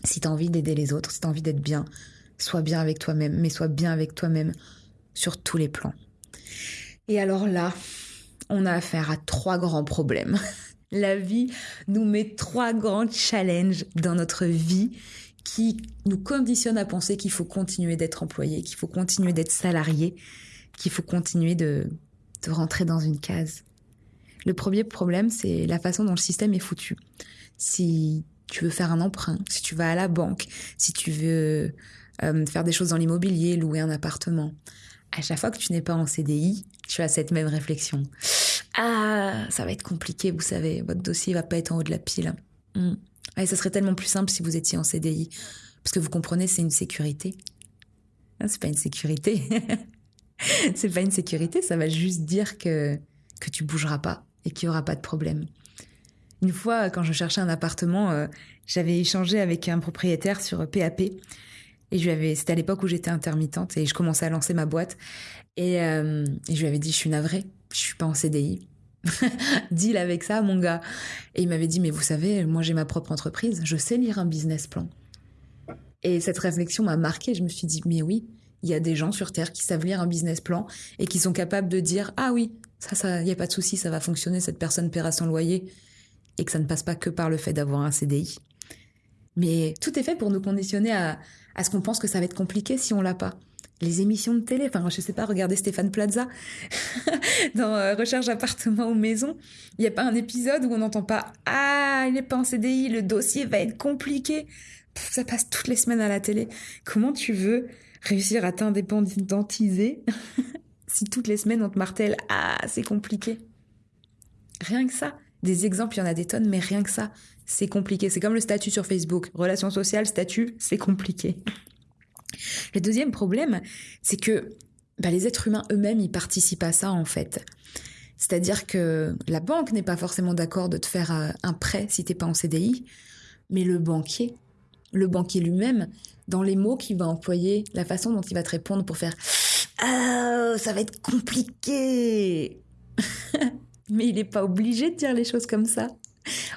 Si tu as envie d'aider les autres, si tu as envie d'être bien, sois bien avec toi-même, mais sois bien avec toi-même sur tous les plans. Et alors là, on a affaire à trois grands problèmes. La vie nous met trois grands challenges dans notre vie qui nous conditionnent à penser qu'il faut continuer d'être employé, qu'il faut continuer d'être salarié, qu'il faut continuer de, rentrer dans une case. Le premier problème, c'est la façon dont le système est foutu. Si tu veux faire un emprunt, si tu vas à la banque, si tu veux euh, faire des choses dans l'immobilier, louer un appartement, à chaque fois que tu n'es pas en CDI, tu as cette même réflexion. Ah, ça va être compliqué, vous savez, votre dossier va pas être en haut de la pile. Hmm. Ça serait tellement plus simple si vous étiez en CDI. Parce que vous comprenez, c'est une sécurité. Ah, c'est pas une sécurité. c'est pas une sécurité, ça va juste dire que, que tu bougeras pas et qu'il y aura pas de problème. Une fois, quand je cherchais un appartement, euh, j'avais échangé avec un propriétaire sur PAP. Et je lui avais, c'était à l'époque où j'étais intermittente et je commençais à lancer ma boîte. Et, euh, je lui avais dit, je suis navrée, je suis pas en CDI. Deal avec ça, mon gars. Et il m'avait dit, mais vous savez, moi j'ai ma propre entreprise, je sais lire un business plan. Et cette réflexion m'a marquée. Je me suis dit, mais oui, il y a des gens sur Terre qui savent lire un business plan et qui sont capables de dire, ah oui, ça, ça, il n'y a pas de souci, ça va fonctionner, cette personne paiera son loyer. Et que ça ne passe pas que par le fait d'avoir un CDI. Mais tout est fait pour nous conditionner à, à ce qu'on pense que ça va être compliqué si on l'a pas les émissions de télé. Enfin, je sais pas, regardez Stéphane Plaza dans euh, Recherche appartement ou maison. Il n'y a pas un épisode où on n'entend pas Ah, il n'est pas en CDI, le dossier va être compliqué. ça passe toutes les semaines à la télé. Comment tu veux réussir à t'indépendantiser si toutes les semaines on te martèle Ah, c'est compliqué Rien que ça. Des exemples, il y en a des tonnes, mais rien que ça, c'est compliqué. C'est comme le statut sur Facebook. Relation sociale, statut, c'est compliqué. Le deuxième problème, c'est que bah, les êtres humains eux-mêmes, ils participent à ça en fait. C'est-à-dire que la banque n'est pas forcément d'accord de te faire euh, un prêt si t'es pas en CDI, mais le banquier, le banquier lui-même, dans les mots qu'il va employer, la façon dont il va te répondre pour faire ah ça va être compliqué. mais il n'est pas obligé de dire les choses comme ça.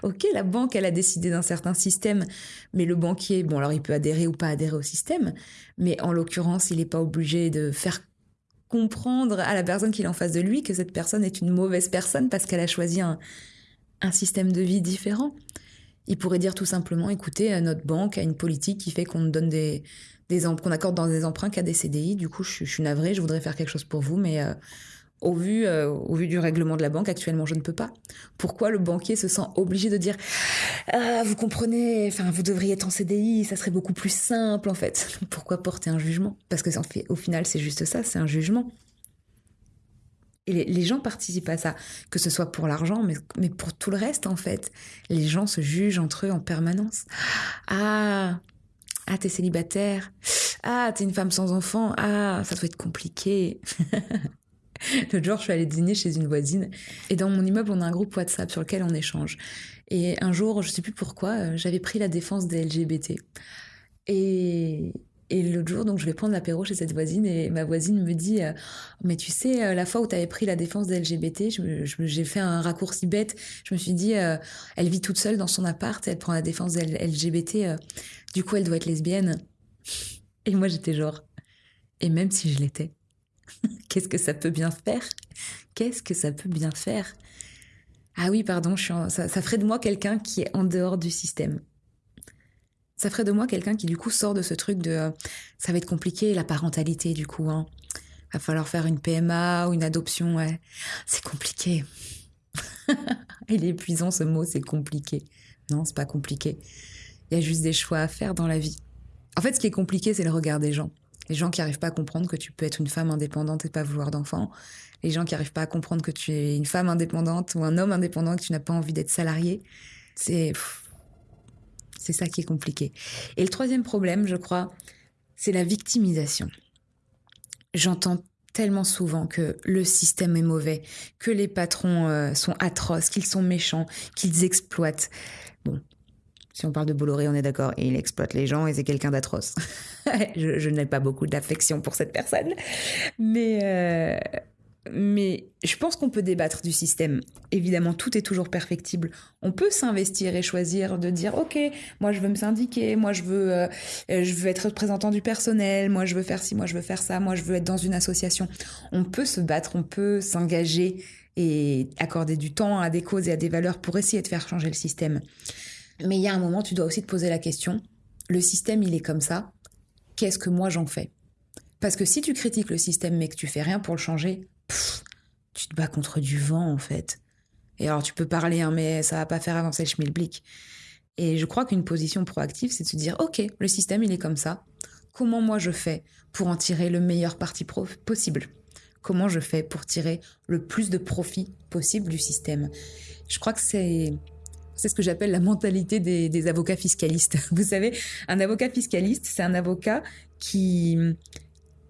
Ok, la banque, elle a décidé d'un certain système, mais le banquier, bon, alors il peut adhérer ou pas adhérer au système, mais en l'occurrence, il n'est pas obligé de faire comprendre à la personne qui est en face de lui que cette personne est une mauvaise personne parce qu'elle a choisi un, système de vie différent. Il pourrait dire tout simplement, écoutez, notre banque a une politique qui fait qu'on donne des, des qu'on accorde dans des emprunts qu'à des CDI. Du coup, je, suis navrée, je voudrais faire quelque chose pour vous, mais euh, au vu, euh, au vu du règlement de la banque, actuellement, je ne peux pas. Pourquoi le banquier se sent obligé de dire ah, vous comprenez, enfin, vous devriez être en CDI, ça serait beaucoup plus simple en fait. Pourquoi porter un jugement? Parce que au final, c'est juste ça, c'est un jugement. Et les, gens participent à ça, que ce soit pour l'argent, mais, mais pour tout le reste en fait. Les gens se jugent entre eux en permanence. Ah, ah, t'es célibataire. Ah, t'es une femme sans enfant. Ah, ça doit être compliqué. L'autre jour, je suis allée dîner chez une voisine et dans mon immeuble, on a un groupe WhatsApp sur lequel on échange. Et un jour, je sais plus pourquoi, euh, j'avais pris la défense des LGBT. Et, et l'autre jour, donc, je vais prendre l'apéro chez cette voisine et ma voisine me dit euh, Mais tu sais, euh, la fois où tu avais pris la défense des LGBT, j'ai fait un raccourci bête. Je me suis dit Elle vit toute seule dans son appart, elle prend la défense des LGBT, du coup, elle doit être lesbienne. Et moi, j'étais genre Et même si je l'étais, Qu'est-ce que ça peut bien faire? Qu'est-ce que ça peut bien faire? Ah oui, pardon, ça, ferait de moi quelqu'un qui est en dehors du système. Ça ferait de moi quelqu'un qui du coup sort de ce truc de euh, ça va être compliqué la parentalité du coup. Hein. Va falloir faire une PMA ou une adoption. Ouais. C'est compliqué. Il est épuisant ce mot, c'est compliqué. Non, c'est pas compliqué. Il y a juste des choix à faire dans la vie. En fait, ce qui est compliqué, c'est le regard des gens. Les gens qui n'arrivent pas à comprendre que tu peux être une femme indépendante et pas vouloir d'enfants. Les gens qui n'arrivent pas à comprendre que tu es une femme indépendante ou un homme indépendant et que tu n'as pas envie d'être salarié. C'est, c'est ça qui est compliqué. Et le troisième problème, je crois, c'est la victimisation. J'entends tellement souvent que le système est mauvais, que les patrons euh, sont atroces, qu'ils sont méchants, qu'ils exploitent. Bon, si on parle de Bolloré, on est d'accord, il exploite les gens et c'est quelqu'un d'atroce. je, n'ai pas beaucoup d'affection pour cette personne. Mais, euh, Mais je pense qu'on peut débattre du système. Évidemment, tout est toujours perfectible. On peut s'investir et choisir de dire OK, moi je veux me syndiquer, moi je veux, euh, je veux être représentant du personnel, moi je veux faire ci, moi je veux faire ça, moi je veux être dans une association. On peut se battre, on peut s'engager et accorder du temps à des causes et à des valeurs pour essayer de faire changer le système. Mais il y a un moment, tu dois aussi te poser la question le système, il est comme ça. Qu'est-ce que moi j'en fais? Parce que si tu critiques le système mais que tu fais rien pour le changer, tu te bats contre du vent en fait. Et alors tu peux parler, hein, mais ça va pas faire avancer le schmilblick. Et je crois qu'une position proactive, c'est de se dire, ok, le système il est comme ça. Comment moi je fais pour en tirer le meilleur parti possible? Comment je fais pour tirer le plus de profit possible du système? Je crois que c'est c'est ce que j'appelle la mentalité des, des, avocats fiscalistes. Vous savez, un avocat fiscaliste, c'est un avocat qui,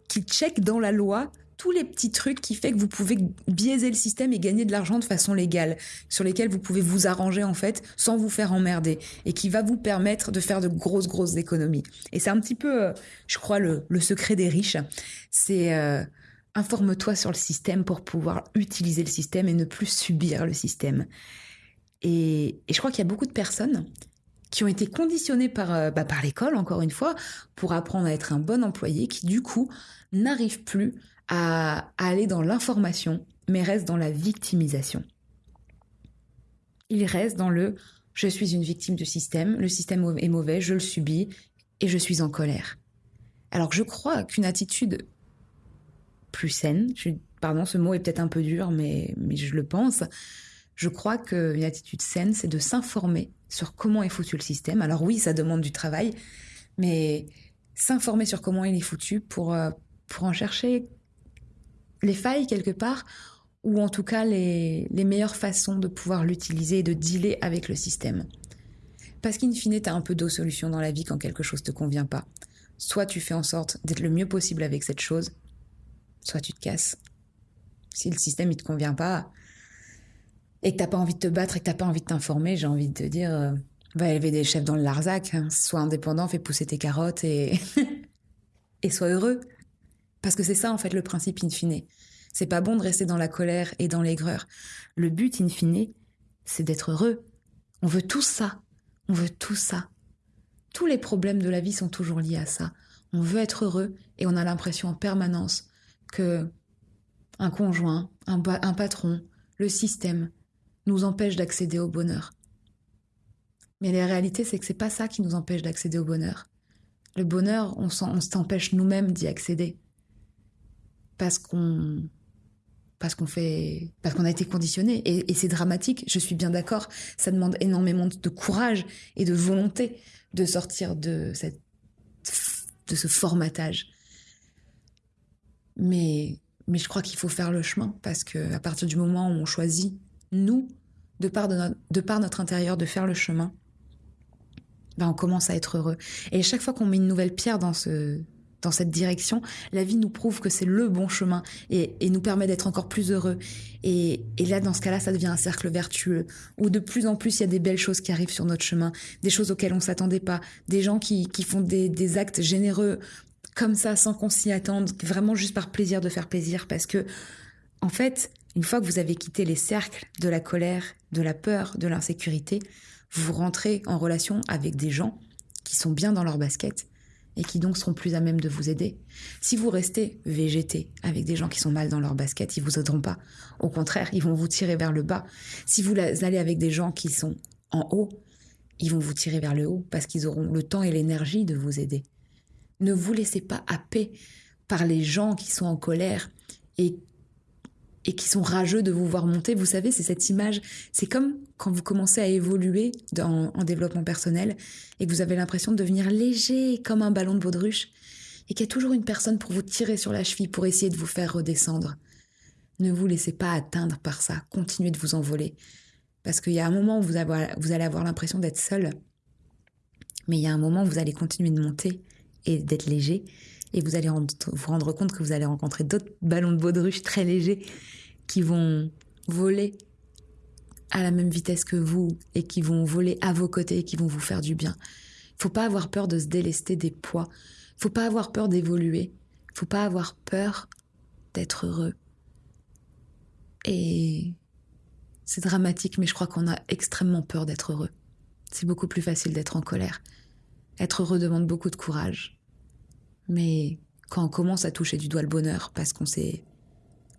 qui check dans la loi tous les petits trucs qui fait que vous pouvez biaiser le système et gagner de l'argent de façon légale, sur lesquels vous pouvez vous arranger en fait sans vous faire emmerder et qui va vous permettre de faire de grosses grosses économies. Et c'est un petit peu, euh, je crois, le, secret des riches, c'est euh, informe-toi sur le système pour pouvoir utiliser le système et ne plus subir le système. Et, et je crois qu'il y a beaucoup de personnes qui ont été conditionnées par, euh, bah, par l'école, encore une fois, pour apprendre à être un bon employé, qui du coup n'arrivent plus à, aller dans l'information, mais restent dans la victimisation. Ils restent dans le je suis une victime du système, le système est mauvais, je le subis et je suis en colère. Alors je crois qu'une attitude plus saine, pardon, ce mot est peut-être un peu dur, mais, mais je le pense, je crois qu'une attitude saine, c'est de s'informer sur comment est foutu le système. Alors oui, ça demande du travail, mais s'informer sur comment il est foutu pour, euh, pour en chercher les failles quelque part, ou en tout cas les, les meilleures façons de pouvoir l'utiliser et de dealer avec le système. Parce qu'in fine, tu as un peu d'eau solution dans la vie quand quelque chose te convient pas. Soit tu fais en sorte d'être le mieux possible avec cette chose, soit tu te casses. Si le système il te convient pas, et que t'as pas envie de te battre et que t'as pas envie de t'informer, j'ai envie de te dire, euh, va élever des chefs dans le Larzac, hein. sois indépendant, fais pousser tes carottes et et sois heureux. Parce que c'est ça en fait le principe in fine. C'est pas bon de rester dans la colère et dans l'aigreur. Le but in fine, c'est d'être heureux. On veut tout ça. On veut tout ça. Tous les problèmes de la vie sont toujours liés à ça. On veut être heureux et on a l'impression en permanence que un conjoint, un, un patron, le système, nous empêche d'accéder au bonheur. Mais la réalité, c'est que c'est pas ça qui nous empêche d'accéder au bonheur. Le bonheur, on s'empêche nous-mêmes d'y accéder. Parce qu'on parce qu'on fait parce qu'on a été conditionné. Et, c'est dramatique je suis bien d'accord. Ça demande énormément de courage et de volonté de sortir de cette de ce formatage. Mais mais je crois qu'il faut faire le chemin parce que à partir du moment où on choisit nous, de par, de, notre, de notre intérieur, de faire le chemin, ben on commence à être heureux. Et chaque fois qu'on met une nouvelle pierre dans ce dans cette direction, la vie nous prouve que c'est le bon chemin et, nous permet d'être encore plus heureux. Et, là, dans ce cas-là, ça devient un cercle vertueux où de plus en plus il y a des belles choses qui arrivent sur notre chemin, des choses auxquelles on s'attendait pas, des gens qui, qui font des, des actes généreux comme ça sans qu'on s'y attende, vraiment juste par plaisir de faire plaisir, parce que en fait, une fois que vous avez quitté les cercles de la colère, de la peur, de l'insécurité, vous rentrez en relation avec des gens qui sont bien dans leur basket et qui donc seront plus à même de vous aider. Si vous restez végété avec des gens qui sont mal dans leur basket, ils vous aideront pas. Au contraire, ils vont vous tirer vers le bas. Si vous allez avec des gens qui sont en haut, ils vont vous tirer vers le haut parce qu'ils auront le temps et l'énergie de vous aider. Ne vous laissez pas happer par les gens qui sont en colère et et qui sont rageux de vous voir monter. Vous savez, c'est cette image. C'est comme quand vous commencez à évoluer dans, en développement personnel et que vous avez l'impression de devenir léger comme un ballon de baudruche et qu'il y a toujours une personne pour vous tirer sur la cheville pour essayer de vous faire redescendre. Ne vous laissez pas atteindre par ça. Continuez de vous envoler. Parce qu'il y a un moment où vous, vous allez avoir l'impression d'être seul, mais il y a un moment où vous allez continuer de monter et d'être léger et vous allez vous rendre compte que vous allez rencontrer d'autres ballons de baudruche très légers qui vont voler à la même vitesse que vous et qui vont voler à vos côtés et qui vont vous faire du bien. Faut pas avoir peur de se délester des poids. Faut pas avoir peur d'évoluer. Faut pas avoir peur d'être heureux. Et c'est dramatique, mais je crois qu'on a extrêmement peur d'être heureux. C'est beaucoup plus facile d'être en colère. Être heureux demande beaucoup de courage. Mais quand on commence à toucher du doigt le bonheur parce qu'on s'est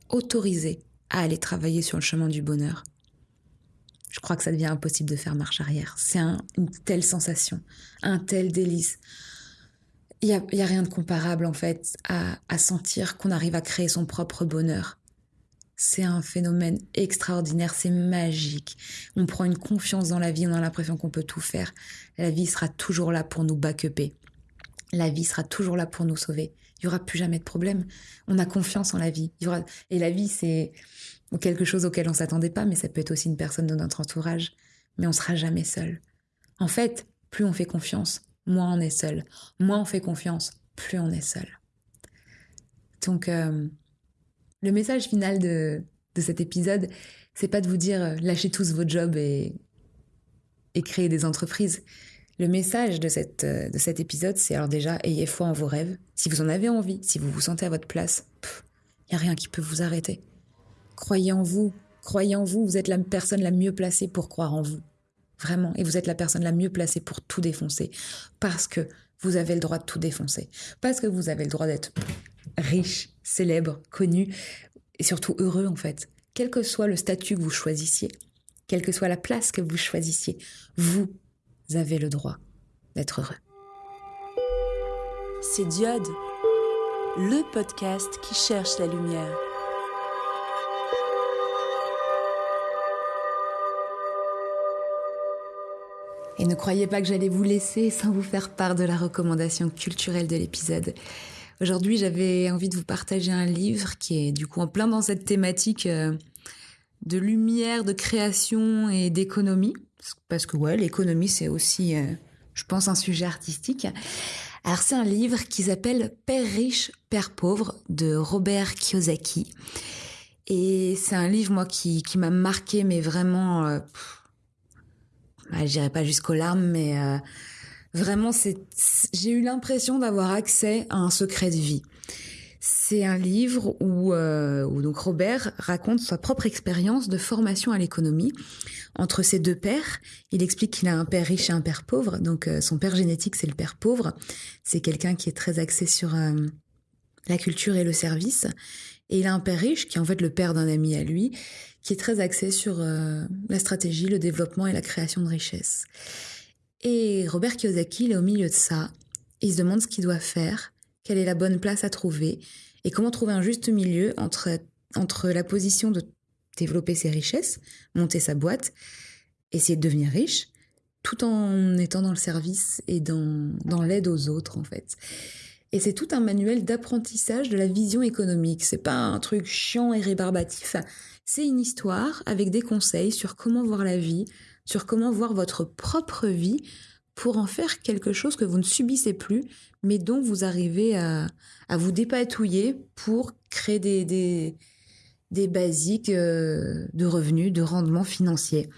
autorisé à aller travailler sur le chemin du bonheur, je crois que ça devient impossible de faire marche arrière. C'est une telle sensation, un tel délice. Il n'y a, y a, rien de comparable en fait à, à sentir qu'on arrive à créer son propre bonheur. C'est un phénomène extraordinaire, c'est magique. On prend une confiance dans la vie, on a l'impression qu'on peut tout faire. La vie sera toujours là pour nous backuper. La vie sera toujours là pour nous sauver. Il y aura plus jamais de problème. On a confiance en la vie. Et la vie, c'est quelque chose auquel on s'attendait pas, mais ça peut être aussi une personne de notre entourage. Mais on sera jamais seul. En fait, plus on fait confiance, moins on est seul. Moins on fait confiance, plus on est seul. Donc, euh, le message final de, de cet épisode, c'est pas de vous dire euh, lâchez tous vos jobs et, et créez des entreprises. Le message de, cette, euh, de cet épisode, c'est alors déjà, ayez foi en vos rêves. Si vous en avez envie, si vous vous sentez à votre place, il n'y a rien qui peut vous arrêter. Croyez en vous, croyez en vous, vous êtes la personne la mieux placée pour croire en vous. Vraiment, et vous êtes la personne la mieux placée pour tout défoncer. Parce que vous avez le droit de tout défoncer. Parce que vous avez le droit d'être riche, célèbre, connu, et surtout heureux en fait. Quel que soit le statut que vous choisissiez, quelle que soit la place que vous choisissiez, vous avez le droit d'être heureux. C'est Diode, le podcast qui cherche la lumière. Et ne croyez pas que j'allais vous laisser sans vous faire part de la recommandation culturelle de l'épisode. Aujourd'hui, j'avais envie de vous partager un livre qui est du coup en plein dans cette thématique euh, de lumière, de création et d'économie. Parce que ouais, l'économie, c'est aussi, euh, je pense, un sujet artistique. Alors c'est un livre qui s'appelle Père riche, Père pauvre de Robert Kiyosaki. Et c'est un livre, moi, qui, m'a marqué, mais vraiment... Euh, je dirais pas jusqu'aux larmes, mais euh, vraiment, j'ai eu l'impression d'avoir accès à un secret de vie. C'est un livre où, euh, où, donc Robert raconte sa propre expérience de formation à l'économie entre ses deux pères. Il explique qu'il a un père riche et un père pauvre. Donc euh, son père génétique, c'est le père pauvre. C'est quelqu'un qui est très axé sur euh, la culture et le service. Et il a un père riche, qui est en fait le père d'un ami à lui, qui est très axé sur euh, la stratégie, le développement et la création de richesses. Et Robert Kiyosaki, il est au milieu de ça. Il se demande ce qu'il doit faire, quelle est la bonne place à trouver, et comment trouver un juste milieu entre, entre la position de développer ses richesses, monter sa boîte, essayer de devenir riche, tout en étant dans le service et dans, l'aide aux autres, en fait. Et c'est tout un manuel d'apprentissage de la vision économique. C'est pas un truc chiant et rébarbatif. C'est une histoire avec des conseils sur comment voir la vie, sur comment voir votre propre vie pour en faire quelque chose que vous ne subissez plus, mais dont vous arrivez à, vous dépatouiller pour créer des, des basiques euh, de revenus, de rendement financier.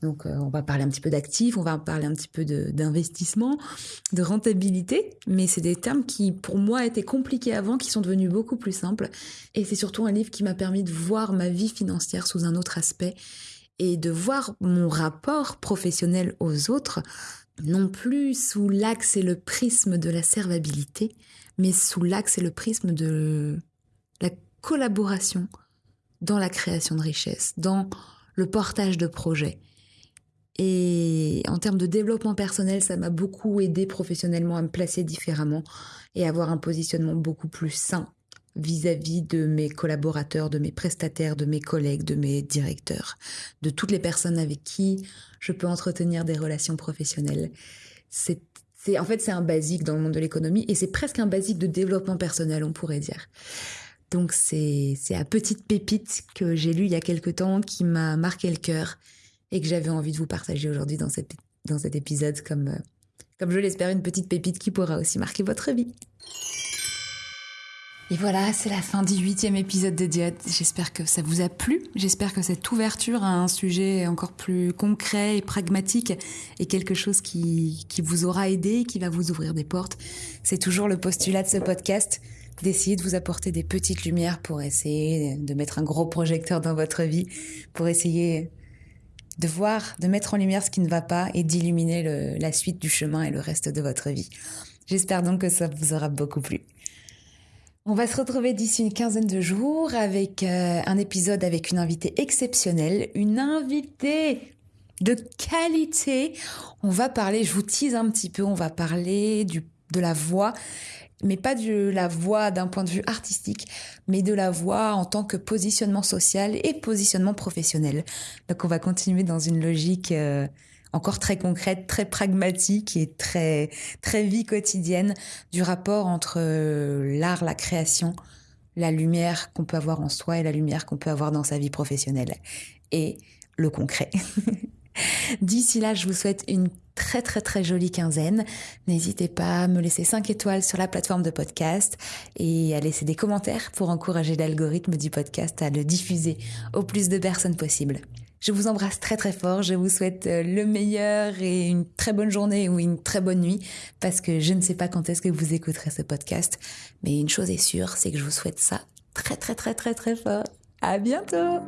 Donc, euh, on va parler un petit peu d'actifs, on va parler un petit peu d'investissement, de, de, rentabilité, mais c'est des termes qui, pour moi, étaient compliqués avant, qui sont devenus beaucoup plus simples. Et c'est surtout un livre qui m'a permis de voir ma vie financière sous un autre aspect et de voir mon rapport professionnel aux autres, non plus sous l'axe et le prisme de la servabilité, mais sous l'axe et le prisme de la collaboration dans la création de richesses, dans le portage de projets. Et en termes de développement personnel, ça m'a beaucoup aidé professionnellement à me placer différemment et avoir un positionnement beaucoup plus sain vis-à-vis de mes collaborateurs, de mes prestataires, de mes collègues, de mes directeurs, de toutes les personnes avec qui je peux entretenir des relations professionnelles. En fait, c'est un basique dans le monde de l'économie et c'est presque un basique de développement personnel, on pourrait dire. Donc c'est, à petite pépite que j'ai lu il y a quelque temps qui m'a marqué le cœur et que j'avais envie de vous partager aujourd'hui dans, dans cet épisode comme, euh, comme je l'espère, une petite pépite qui pourra aussi marquer votre vie. Et voilà, c'est la fin du huitième épisode de Diode. J'espère que ça vous a plu. J'espère que cette ouverture à un sujet encore plus concret et pragmatique est quelque chose qui, qui vous aura aidé, qui va vous ouvrir des portes. C'est toujours le postulat de ce podcast d'essayer de vous apporter des petites lumières pour essayer de mettre un gros projecteur dans votre vie, pour essayer de voir, de mettre en lumière ce qui ne va pas et d'illuminer la suite du chemin et le reste de votre vie. J'espère donc que ça vous aura beaucoup plu. On va se retrouver d'ici une quinzaine de jours avec euh, un épisode avec une invitée exceptionnelle, une invitée de qualité. On va parler, je vous tease un petit peu, on va parler du, de la voix mais pas de la voix d'un point de vue artistique, mais de la voix en tant que positionnement social et positionnement professionnel. Donc on va continuer dans une logique euh, encore très concrète, très pragmatique et très très vie quotidienne du rapport entre euh, l'art, la création, la lumière qu'on peut avoir en soi et la lumière qu'on peut avoir dans sa vie professionnelle et le concret. D'ici là, je vous souhaite une très très très jolie quinzaine. N'hésitez pas à me laisser 5 étoiles sur la plateforme de podcast et à laisser des commentaires pour encourager l'algorithme du podcast à le diffuser au plus de personnes possible. Je vous embrasse très très fort, je vous souhaite euh, le meilleur et une très bonne journée ou une très bonne nuit parce que je ne sais pas quand est-ce que vous écouterez ce podcast, mais une chose est sûre, c'est que je vous souhaite ça très très très très très fort. À bientôt.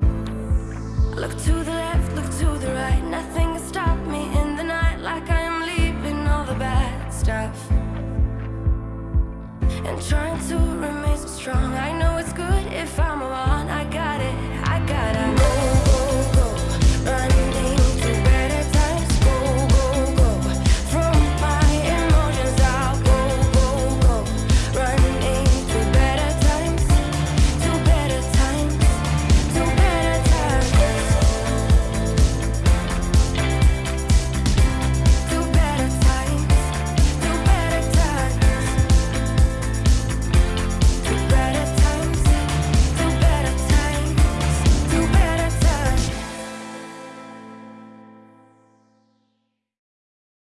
And trying to remain so strong. I know it's good if I'm alone.